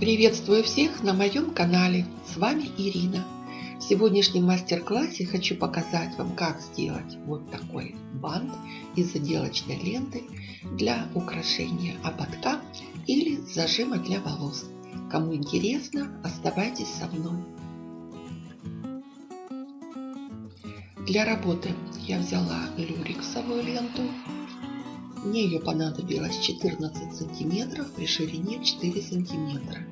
Приветствую всех на моем канале, с вами Ирина. В сегодняшнем мастер-классе хочу показать вам, как сделать вот такой бант из заделочной ленты для украшения ободка или зажима для волос. Кому интересно, оставайтесь со мной. Для работы я взяла люрексовую ленту мне ее понадобилось 14 сантиметров при ширине 4 сантиметра.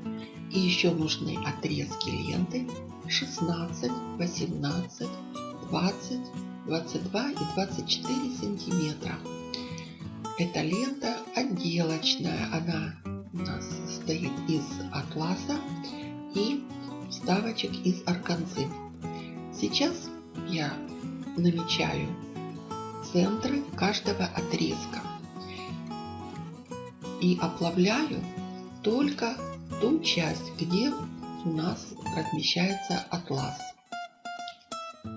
И еще нужны отрезки ленты 16, 18, 20, 22 и 24 сантиметра. Эта лента отделочная. Она у нас состоит из атласа и вставочек из органзы. Сейчас я намечаю центры каждого отрезка и оплавляю только ту часть, где у нас размещается атлас.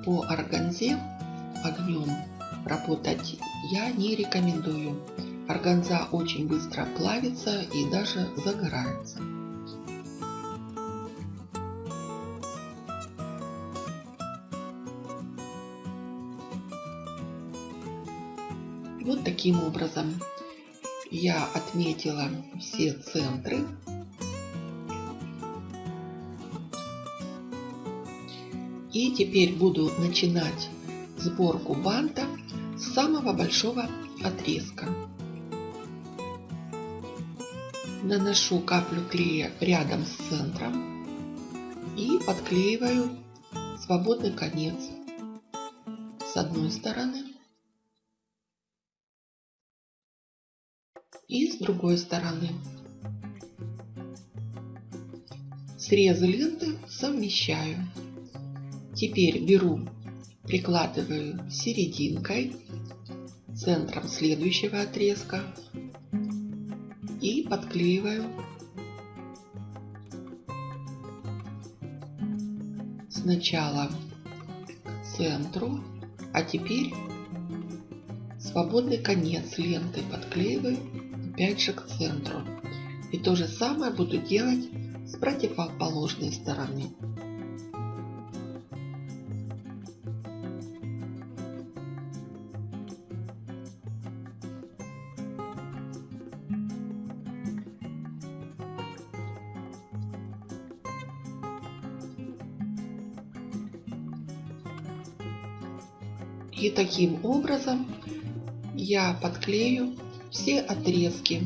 По органзе огнем работать я не рекомендую. Органза очень быстро плавится и даже загорается. Вот таким образом я отметила все центры. И теперь буду начинать сборку банта с самого большого отрезка. Наношу каплю клея рядом с центром и подклеиваю свободный конец с одной стороны и с другой стороны. Срезы ленты совмещаю. Теперь беру, прикладываю серединкой, центром следующего отрезка и подклеиваю сначала к центру, а теперь свободный конец ленты подклеиваю опять же к центру. И то же самое буду делать с противоположной стороны. И таким образом я подклею все отрезки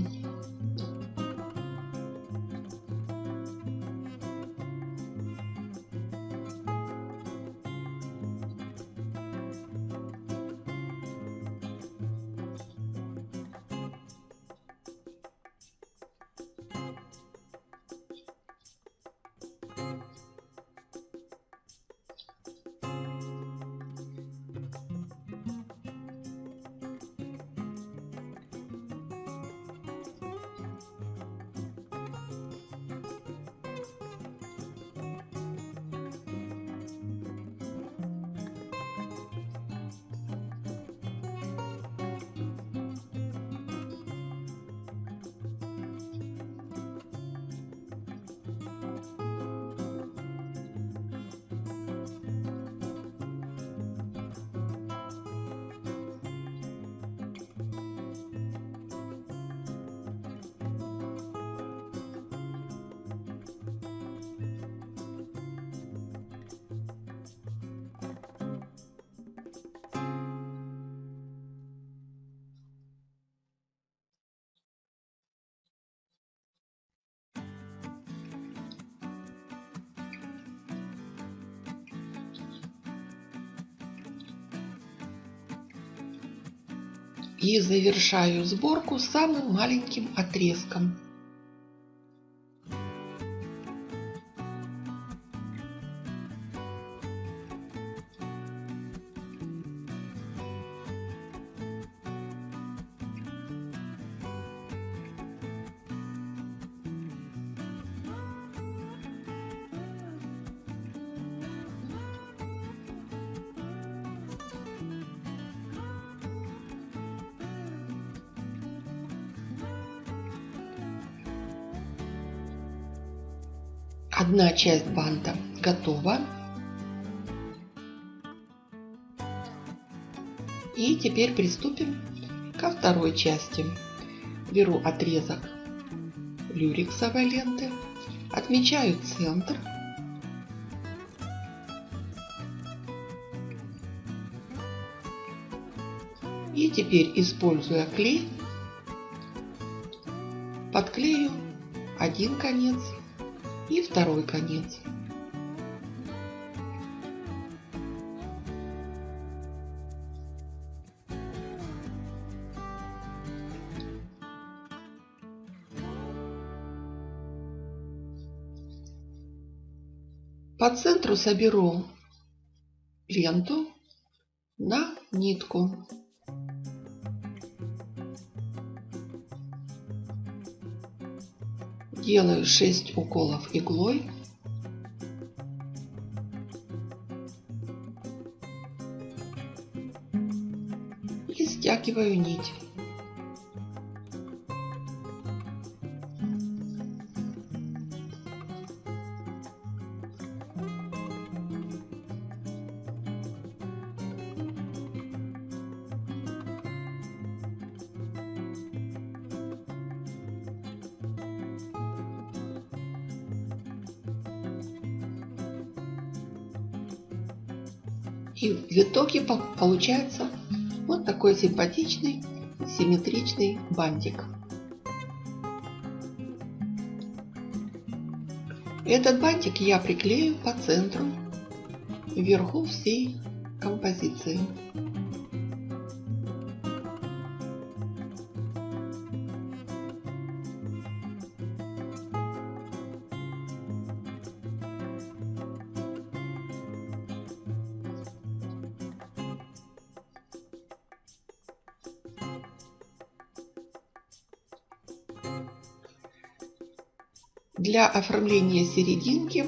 и завершаю сборку самым маленьким отрезком. Одна часть банта готова. И теперь приступим ко второй части. Беру отрезок люрексовой ленты, отмечаю центр. И теперь, используя клей, подклею один конец и второй конец. По центру соберу ленту на нитку. Делаю 6 уколов иглой. И стягиваю нить. И в итоге получается вот такой симпатичный симметричный бантик. Этот бантик я приклею по центру вверху всей композиции. Для оформления серединки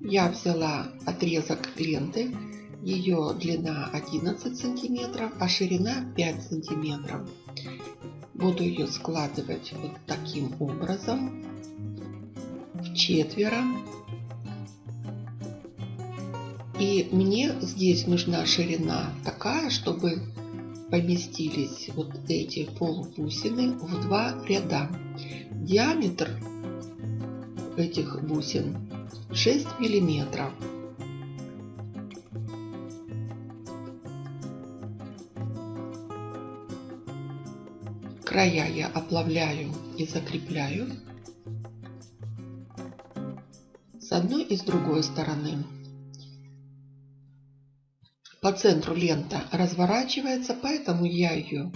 я взяла отрезок ленты. Ее длина 11 сантиметров, а ширина 5 сантиметров. Буду ее складывать вот таким образом в четверо. И мне здесь нужна ширина такая, чтобы поместились вот эти полубусины в два ряда. Диаметр этих бусин 6 миллиметров. Края я оплавляю и закрепляю с одной и с другой стороны. По центру лента разворачивается, поэтому я ее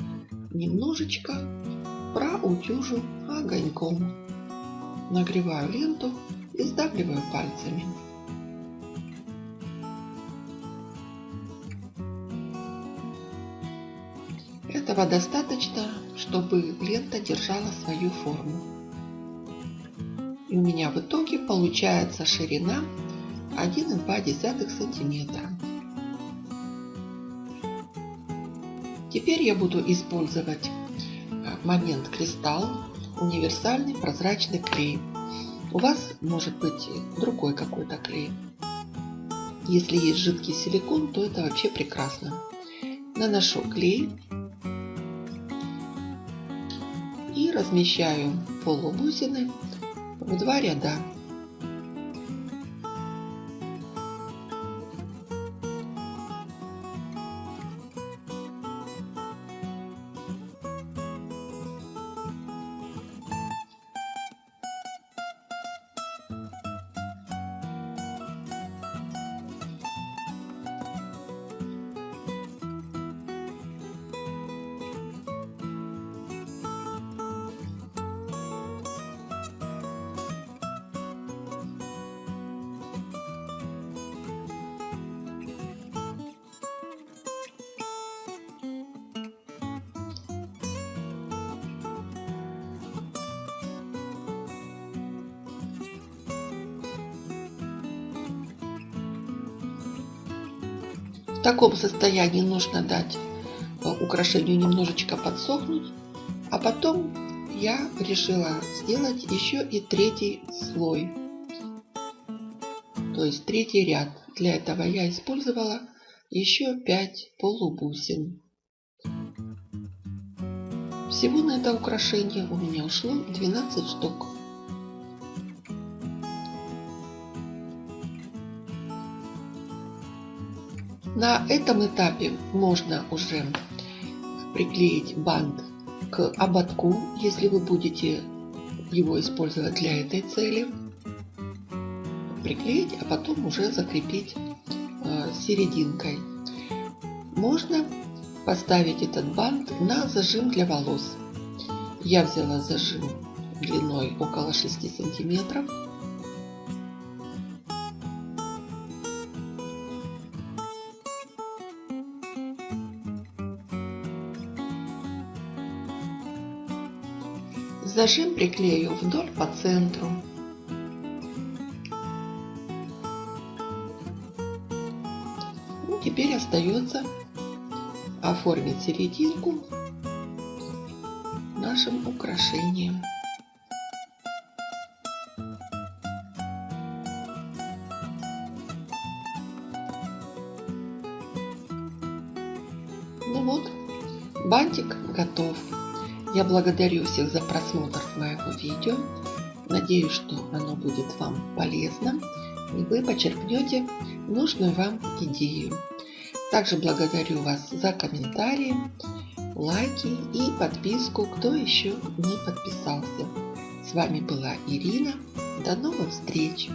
немножечко проутюжу огоньком. Нагреваю ленту и сдавливаю пальцами. Этого достаточно, чтобы лента держала свою форму. И у меня в итоге получается ширина 1,2 сантиметра. Теперь я буду использовать момент кристалл универсальный прозрачный клей. У вас может быть другой какой-то клей. Если есть жидкий силикон, то это вообще прекрасно. Наношу клей и размещаю полубусины в два ряда. うん。В таком состоянии нужно дать э, украшению немножечко подсохнуть. А потом я решила сделать еще и третий слой. то есть третий ряд. Для этого я использовала еще 5 полубусин. Всего на это украшение у меня ушло 12 штук. На этом этапе можно уже приклеить бант к ободку, если вы будете его использовать для этой цели. Приклеить, а потом уже закрепить э, серединкой. Можно поставить этот бант на зажим для волос. Я взяла зажим длиной около 6 сантиметров Зажим приклею вдоль по центру. Ну, теперь остается оформить серединку нашим украшением. Ну вот, бантик благодарю всех за просмотр моего видео. Надеюсь, что оно будет вам полезным и вы почерпнете нужную вам идею. Также благодарю вас за комментарии, лайки и подписку, кто еще не подписался. С вами была Ирина. До новых встреч!